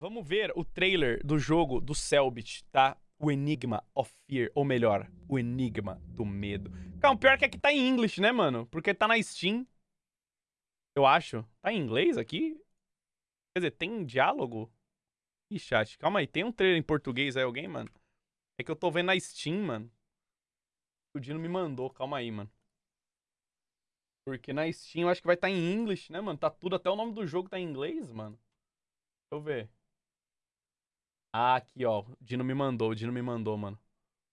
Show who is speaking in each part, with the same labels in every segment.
Speaker 1: Vamos ver o trailer do jogo do Selbit, tá? O Enigma of Fear, ou melhor, o Enigma do Medo. Calma, pior que aqui tá em inglês, né, mano? Porque tá na Steam. Eu acho. Tá em inglês aqui? Quer dizer, tem diálogo? Ih, chat, calma aí. Tem um trailer em português aí, alguém, mano? É que eu tô vendo na Steam, mano. O Dino me mandou, calma aí, mano. Porque na Steam eu acho que vai estar tá em inglês, né, mano? Tá tudo, até o nome do jogo tá em inglês, mano. Deixa eu ver. Ah, aqui, ó. O Dino me mandou, o Dino me mandou, mano.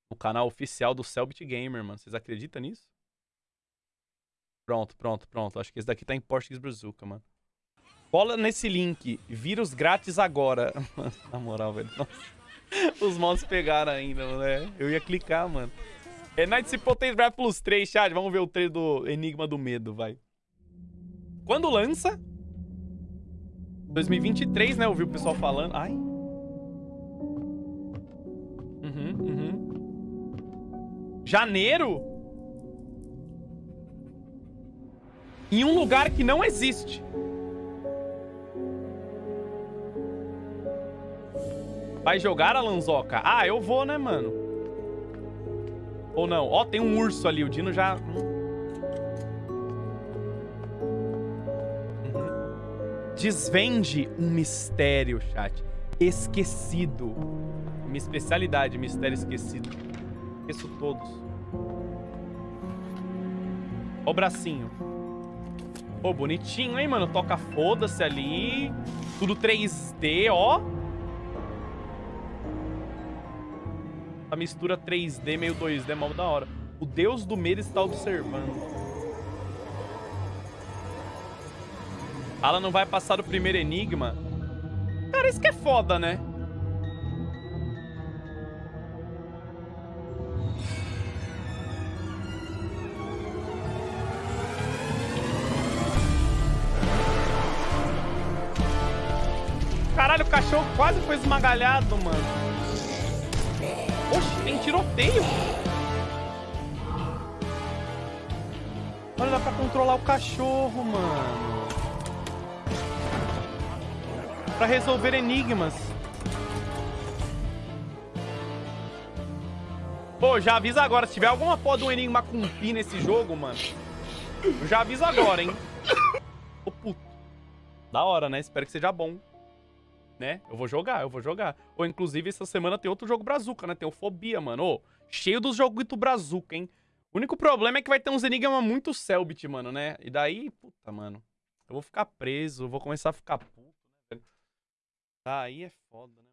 Speaker 1: O canal oficial do Selbit Gamer, mano. Vocês acreditam nisso? Pronto, pronto, pronto. Acho que esse daqui tá em Português Brazuca, mano. Cola nesse link. Vírus grátis agora. Na moral, velho. Os mods pegaram ainda, né? Eu ia clicar, mano. É Night Cipotate Draft Plus 3, chat. Vamos ver o trailer do Enigma do Medo, vai. Quando lança? 2023, né? Ouvi o pessoal falando. Ai. Janeiro? Em um lugar que não existe. Vai jogar a Lanzoca? Ah, eu vou, né, mano? Ou não? Ó, tem um urso ali. O Dino já... Uhum. Desvende um mistério, chat. Esquecido. Minha especialidade, mistério esquecido. Esqueço todos. Ó o bracinho. Pô, bonitinho, hein, mano? Toca foda-se ali. Tudo 3D, ó. A mistura 3D meio 2D é mal da hora. O deus do medo está observando. Ela não vai passar o primeiro enigma. Cara, isso que é foda, né? Caralho, o cachorro quase foi esmagalhado, mano. Oxe, tem tiroteio. Olha, dá pra controlar o cachorro, mano. Pra resolver enigmas. Pô, já avisa agora. Se tiver alguma porra de um enigma com pi nesse jogo, mano. Já aviso agora, hein. Ô, puto. Da hora, né? Espero que seja bom né? Eu vou jogar, eu vou jogar. Ou, inclusive, essa semana tem outro jogo brazuca, né? Tem o Fobia, mano. Ô, cheio dos joguitos brazuca, hein? O único problema é que vai ter uns enigmas muito Selbit, mano, né? E daí, puta, mano. Eu vou ficar preso, vou começar a ficar puto, né, velho? Aí é foda, né?